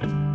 you